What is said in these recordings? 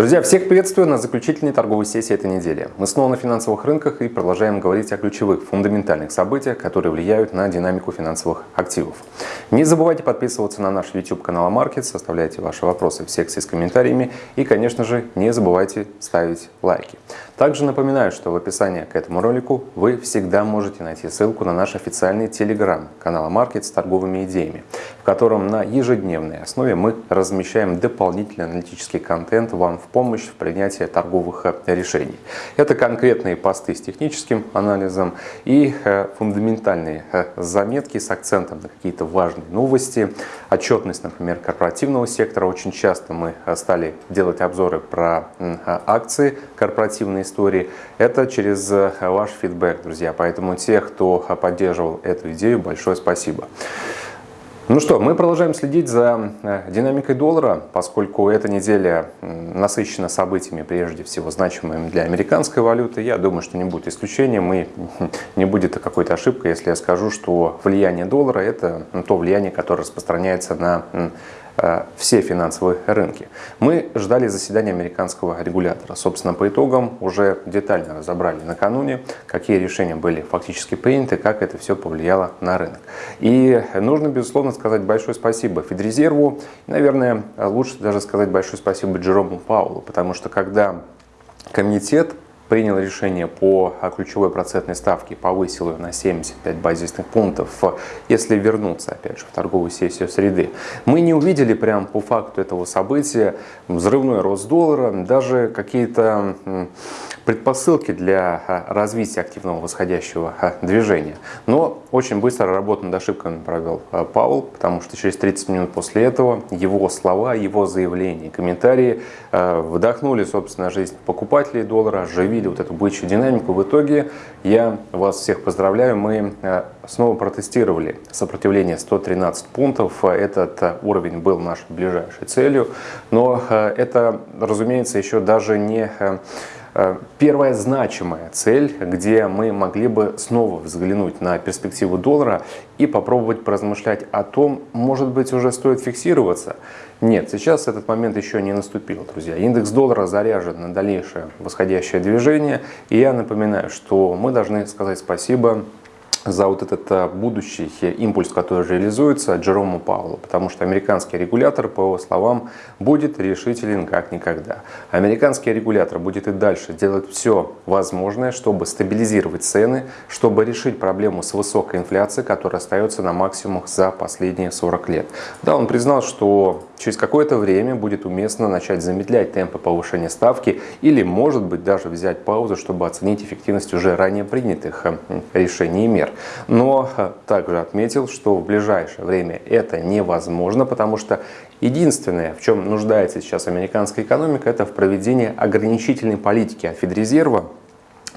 Друзья, всех приветствую на заключительной торговой сессии этой недели. Мы снова на финансовых рынках и продолжаем говорить о ключевых фундаментальных событиях, которые влияют на динамику финансовых активов. Не забывайте подписываться на наш YouTube канал Markets, оставляйте ваши вопросы в секции с комментариями и, конечно же, не забывайте ставить лайки. Также напоминаю, что в описании к этому ролику вы всегда можете найти ссылку на наш официальный телеграм-канал Markets с торговыми идеями, котором на ежедневной основе мы размещаем дополнительный аналитический контент вам в помощь в принятии торговых э, решений. Это конкретные посты с техническим анализом и э, фундаментальные э, заметки с акцентом на какие-то важные новости. Отчетность, например, корпоративного сектора. Очень часто мы стали делать обзоры про акции корпоративной истории. Это через ваш фидбэк, друзья. Поэтому тех, кто поддерживал эту идею, большое спасибо. Ну что, мы продолжаем следить за э, динамикой доллара, поскольку эта неделя насыщена событиями, прежде всего значимыми для американской валюты. Я думаю, что не будет исключением и не будет какой-то ошибкой, если я скажу, что влияние доллара – это то влияние, которое распространяется на все финансовые рынки. Мы ждали заседания американского регулятора. Собственно, по итогам уже детально разобрали накануне, какие решения были фактически приняты, как это все повлияло на рынок. И нужно, безусловно, сказать большое спасибо Федрезерву. Наверное, лучше даже сказать большое спасибо Джерому Паулу, потому что когда комитет принял решение по ключевой процентной ставке, повысил ее на 75 базисных пунктов, если вернуться, опять же, в торговую сессию среды. Мы не увидели прям по факту этого события взрывной рост доллара, даже какие-то предпосылки для а, развития активного восходящего а, движения. Но очень быстро работу над ошибками провел а, Паул, потому что через 30 минут после этого его слова, его заявления, комментарии вдохнули, собственно, жизнь покупателей доллара, оживили вот эту бычью динамику. В итоге я вас всех поздравляю, мы снова протестировали сопротивление 113 пунктов. Этот уровень был нашей ближайшей целью, но это, разумеется, еще даже не Э, первая значимая цель, где мы могли бы снова взглянуть на перспективу доллара и попробовать поразмышлять о том, может быть уже стоит фиксироваться. Нет, сейчас этот момент еще не наступил, друзья. Индекс доллара заряжен на дальнейшее восходящее движение. И я напоминаю, что мы должны сказать спасибо за вот этот э, будущий импульс, который реализуется Джерому Паулу, потому что американский регулятор, по его словам, будет решителен как никогда. Американский регулятор будет и дальше делать все возможное, чтобы стабилизировать цены, чтобы решить проблему с высокой инфляцией, которая остается на максимумах за последние 40 лет. Да, он признал, что через какое-то время будет уместно начать замедлять темпы повышения ставки или, может быть, даже взять паузу, чтобы оценить эффективность уже ранее принятых э, решений и мер Но э, также отметил, что в ближайшее время это невозможно, потому что единственное, в чем нуждается сейчас американская экономика, это в проведении ограничительной политики от Федрезерва,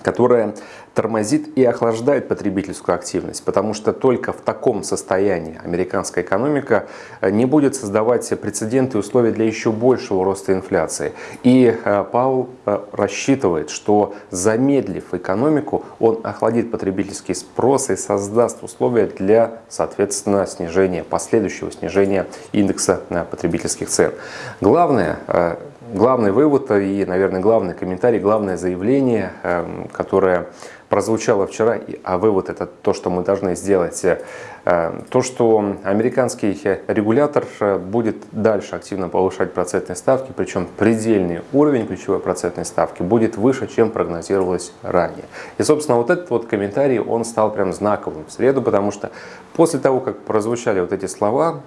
которая тормозит и охлаждает потребительскую активность, потому что только в таком состоянии американская экономика э, не будет создавать прецеденты и условия для еще большего роста инфляции. И э, Паул э, рассчитывает, что замедлив экономику, он охладит потребительский спрос и создаст условия для, соответственно, снижения, последующего снижения индекса потребительских цен. Главное, главный вывод и, наверное, главный комментарий, главное заявление, эм, которое прозвучало вчера, а вывод это то, что мы должны сделать, э, то, что американский регулятор э, будет дальше активно повышать процентные ставки, причем предельный уровень ключевой процентной ставки будет выше, чем прогнозировалось ранее. И, собственно, вот этот вот комментарий, он стал прям знаковым в среду, потому что после того, как прозвучали вот эти слова,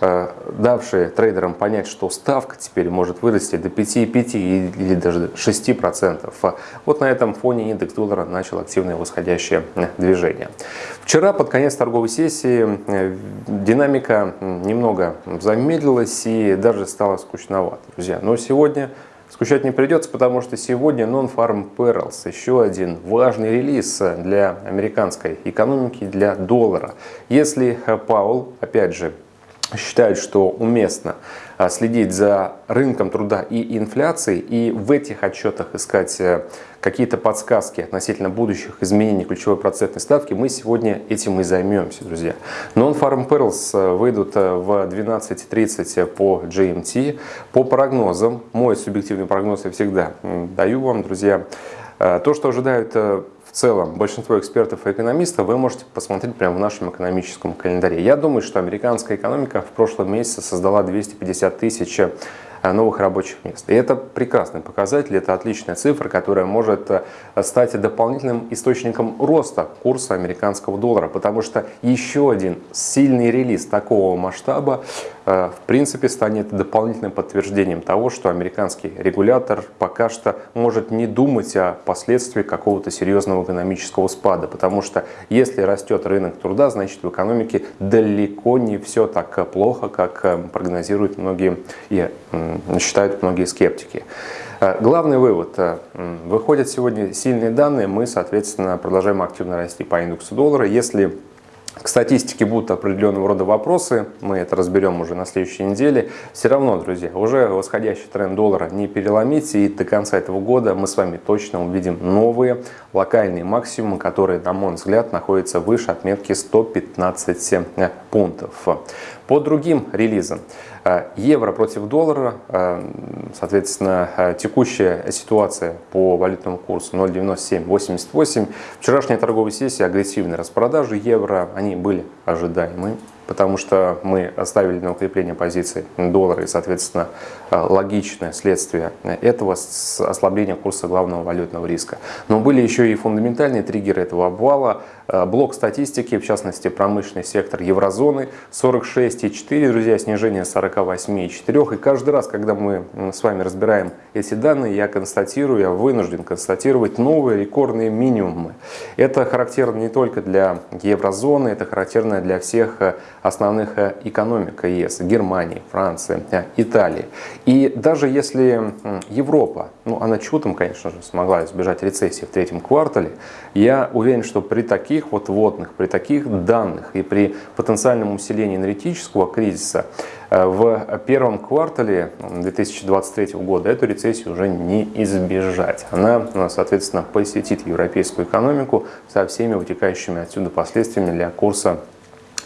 давшие трейдерам понять, что ставка теперь может вырасти до 5,5 или даже 6%. Вот на этом фоне индекс доллара начал активное восходящее движение. Вчера под конец торговой сессии э, динамика немного замедлилась и даже стала скучновато, друзья. Но сегодня Скучать не придется, потому что сегодня Non-Farm Perils, еще один важный релиз для американской экономики, для доллара. Если Паул, опять же, считают, что уместно а, следить за рынком труда и инфляцией, и в этих отчетах искать э, какие-то подсказки относительно будущих изменений ключевой процентной ставки, мы сегодня этим и займемся, друзья. Non-Farm Perils э, выйдут э, в 12.30 по GMT. По прогнозам, мой субъективный прогноз я всегда даю вам, друзья, то, что ожидают в целом большинство экспертов и экономистов вы можете посмотреть прямо в нашем экономическом календаре. Я думаю, что американская экономика в прошлом месяце создала 250 тысяч новых рабочих мест. И это прекрасный показатель, это отличная цифра, которая может э, стать дополнительным источником роста курса американского доллара, потому что еще один сильный релиз такого масштаба э, в принципе станет дополнительным подтверждением того, что американский регулятор пока что может не думать о последствиях какого-то серьезного экономического спада, потому что если растет рынок труда, значит в экономике далеко не все так плохо, как прогнозируют многие и считают многие скептики. Э, главный вывод. Э, выходят сегодня сильные данные, мы, соответственно, продолжаем активно расти по индексу доллара. Если к статистике будут определенного рода вопросы, мы это разберем уже на следующей неделе. Все равно, друзья, уже восходящий тренд доллара не переломить, и до конца этого года мы с вами точно увидим новые локальные максимумы, которые, на мой взгляд, находятся выше отметки 115 пунктов. По другим релизам. Э, евро против доллара, э, соответственно, э, текущая ситуация по валютному курсу 0,9788. Вчерашняя торговая сессия, агрессивные распродажи евро, они были ожидаемы потому что мы оставили на укрепление позиции доллара и, соответственно, э, логичное следствие этого ослабления курса главного валютного риска. Но были еще и фундаментальные триггеры этого обвала. Э, блок статистики, в частности, промышленный сектор еврозоны 46,4, друзья, снижение 48,4. И каждый раз, когда мы с вами разбираем эти данные, я констатирую, я вынужден констатировать новые рекордные минимумы. Это характерно не только для еврозоны, это характерно для всех э, основных э, экономик ЕС, Германии, Франции, э, Италии. И даже если Европа, ну она чудом, конечно же, смогла избежать рецессии в третьем квартале, я уверен, что при таких вот водных, при таких данных и при потенциальном усилении энергетического кризиса э, в первом квартале 2023 года эту рецессию уже не избежать. Она, соответственно, посетит европейскую экономику со всеми вытекающими отсюда последствиями для курса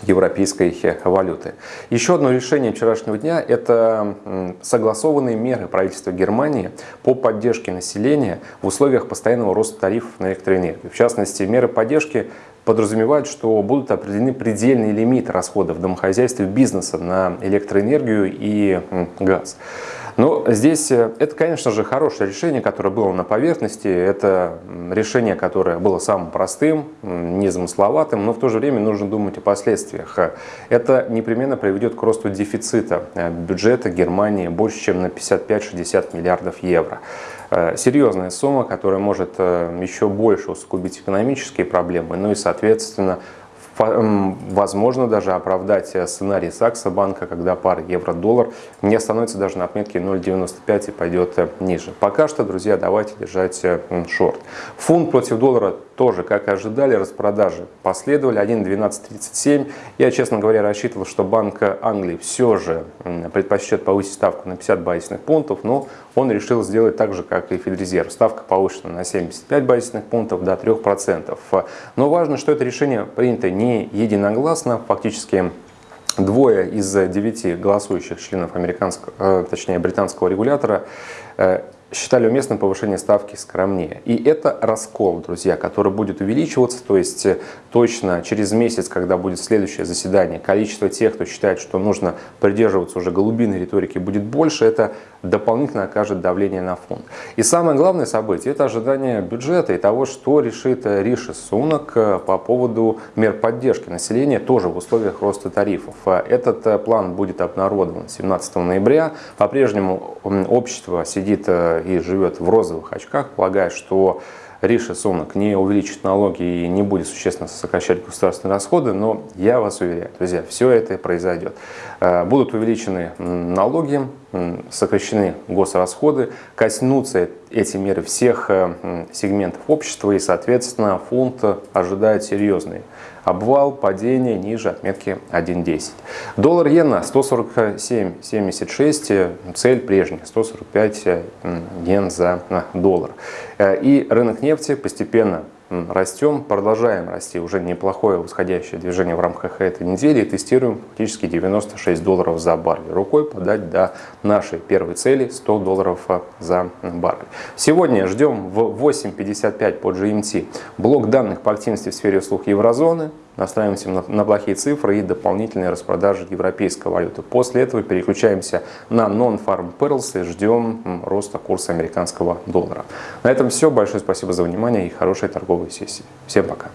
европейской валюты. Еще одно решение вчерашнего дня – это согласованные меры правительства Германии по поддержке населения в условиях постоянного роста тарифов на электроэнергию. В частности, меры поддержки подразумевают, что будут определены предельные лимиты расходов домохозяйств и бизнеса на электроэнергию и газ. Но здесь э, это, конечно же, хорошее решение, которое было на поверхности. Это решение, которое было самым простым, незамысловатым, но в то же время нужно думать о последствиях. Это непременно приведет к росту дефицита э, бюджета Германии больше, чем на 55-60 миллиардов евро. Э, серьезная сумма, которая может еще больше усугубить экономические проблемы, ну и, соответственно, возможно даже оправдать э, сценарий Сакса банка, когда пара евро-доллар не остановится даже на отметке 0,95 и пойдет э, ниже. Пока что, друзья, давайте держать э, шорт. Фунт против доллара тоже, как и ожидали, распродажи последовали 1.1237. Я, честно говоря, рассчитывал, что Банк Англии все же предпочтет повысить ставку на 50 базисных пунктов, но он решил сделать так же, как и Федрезерв. Ставка повышена на 75 базисных пунктов до 3%. Но важно, что это решение принято не единогласно, фактически Двое из девяти голосующих членов американского, э, точнее британского регулятора э, считали уместным повышение ставки скромнее. И это раскол, друзья, который будет увеличиваться, то есть э, точно через месяц, когда будет следующее заседание, количество тех, кто считает, что нужно придерживаться уже голубиной риторики, будет больше, это дополнительно окажет давление на фонд. И самое главное событие – это ожидание бюджета и того, что решит э, Риши Сунок э, по поводу мер поддержки населения тоже в условиях роста тарифов. Этот план будет обнародован 17 ноября. По-прежнему общество сидит и живет в розовых очках, полагая, что Риша Сунок не увеличит налоги и не будет существенно сокращать государственные расходы, но я вас уверяю, друзья, все это произойдет. Э, будут увеличены налоги, сокращены госрасходы, коснутся эти меры всех э, сегментов общества и, соответственно, фонд ожидает серьезные обвал, падение ниже отметки 1.10. Доллар-иена 147.76, цель прежняя 145 йен за доллар. И рынок нефти постепенно растем, продолжаем расти. Уже неплохое восходящее движение в рамках этой недели тестируем фактически 96 долларов за баррель. Рукой подать до нашей первой цели 100 долларов за баррель. Сегодня ждем в 8.55 по GMT блок данных по активности в сфере услуг еврозоны настраиваемся на, плохие цифры и дополнительные распродажи европейской валюты. После этого переключаемся на non-farm payrolls и ждем роста курса американского доллара. На этом все. Большое спасибо за внимание и хорошей торговой сессии. Всем пока.